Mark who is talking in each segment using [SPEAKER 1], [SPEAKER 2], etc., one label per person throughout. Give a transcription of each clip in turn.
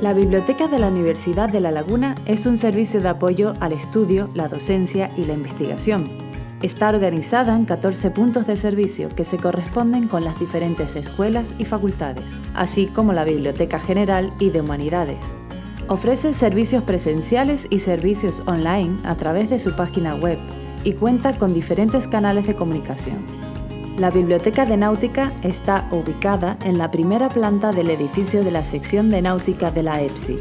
[SPEAKER 1] La Biblioteca de la Universidad de La Laguna es un servicio de apoyo al estudio, la docencia y la investigación. Está organizada en 14 puntos de servicio que se corresponden con las diferentes escuelas y facultades, así como la Biblioteca General y de Humanidades. Ofrece servicios presenciales y servicios online a través de su página web y cuenta con diferentes canales de comunicación. La Biblioteca de Náutica está ubicada en la primera planta del edificio de la sección de náutica de la EPSI.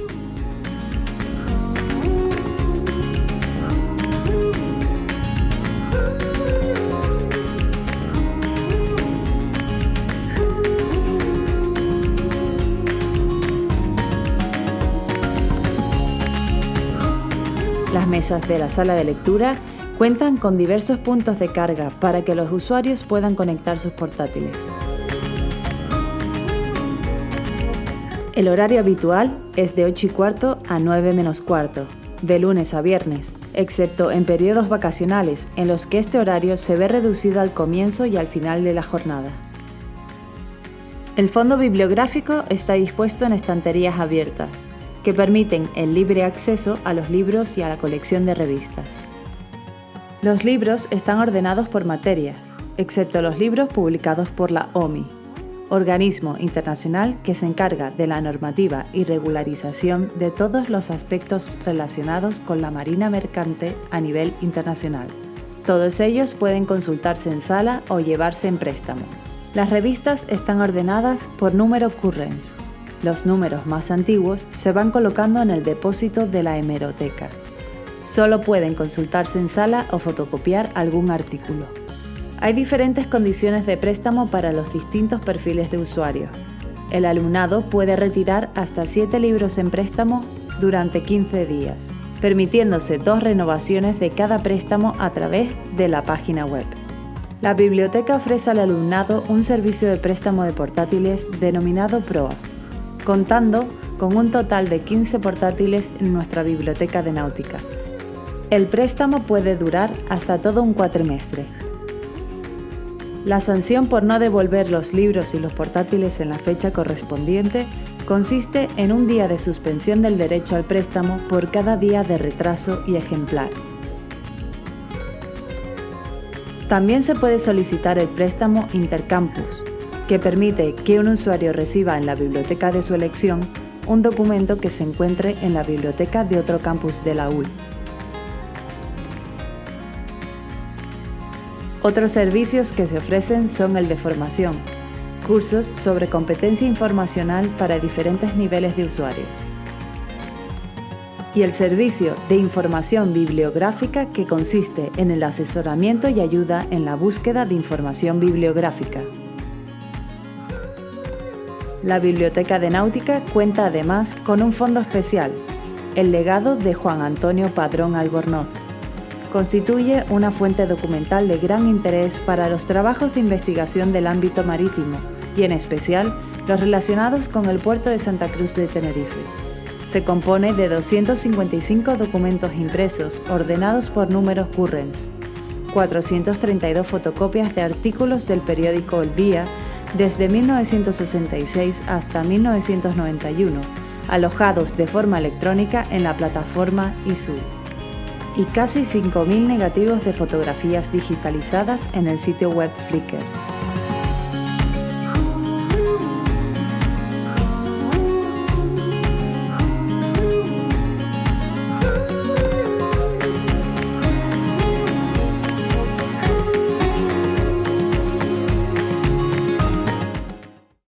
[SPEAKER 1] Las mesas de la sala de lectura Cuentan con diversos puntos de carga para que los usuarios puedan conectar sus portátiles. El horario habitual es de 8 y cuarto a 9 menos cuarto, de lunes a viernes, excepto en periodos vacacionales en los que este horario se ve reducido al comienzo y al final de la jornada. El fondo bibliográfico está dispuesto en estanterías abiertas, que permiten el libre acceso a los libros y a la colección de revistas. Los libros están ordenados por materias, excepto los libros publicados por la OMI, organismo internacional que se encarga de la normativa y regularización de todos los aspectos relacionados con la marina mercante a nivel internacional. Todos ellos pueden consultarse en sala o llevarse en préstamo. Las revistas están ordenadas por número currens. Los números más antiguos se van colocando en el depósito de la hemeroteca. Solo pueden consultarse en sala o fotocopiar algún artículo. Hay diferentes condiciones de préstamo para los distintos perfiles de usuarios. El alumnado puede retirar hasta 7 libros en préstamo durante 15 días, permitiéndose dos renovaciones de cada préstamo a través de la página web. La biblioteca ofrece al alumnado un servicio de préstamo de portátiles denominado PROA, contando con un total de 15 portátiles en nuestra biblioteca de náutica, el préstamo puede durar hasta todo un cuatrimestre. La sanción por no devolver los libros y los portátiles en la fecha correspondiente consiste en un día de suspensión del derecho al préstamo por cada día de retraso y ejemplar. También se puede solicitar el préstamo Intercampus, que permite que un usuario reciba en la biblioteca de su elección un documento que se encuentre en la biblioteca de otro campus de la UL. Otros servicios que se ofrecen son el de formación, cursos sobre competencia informacional para diferentes niveles de usuarios, y el servicio de información bibliográfica que consiste en el asesoramiento y ayuda en la búsqueda de información bibliográfica. La Biblioteca de Náutica cuenta además con un fondo especial, el legado de Juan Antonio Padrón Albornoz, constituye una fuente documental de gran interés para los trabajos de investigación del ámbito marítimo y en especial los relacionados con el puerto de Santa Cruz de Tenerife. Se compone de 255 documentos impresos ordenados por números currens, 432 fotocopias de artículos del periódico El Día desde 1966 hasta 1991, alojados de forma electrónica en la plataforma ISU y casi 5.000 negativos de fotografías digitalizadas en el sitio web Flickr.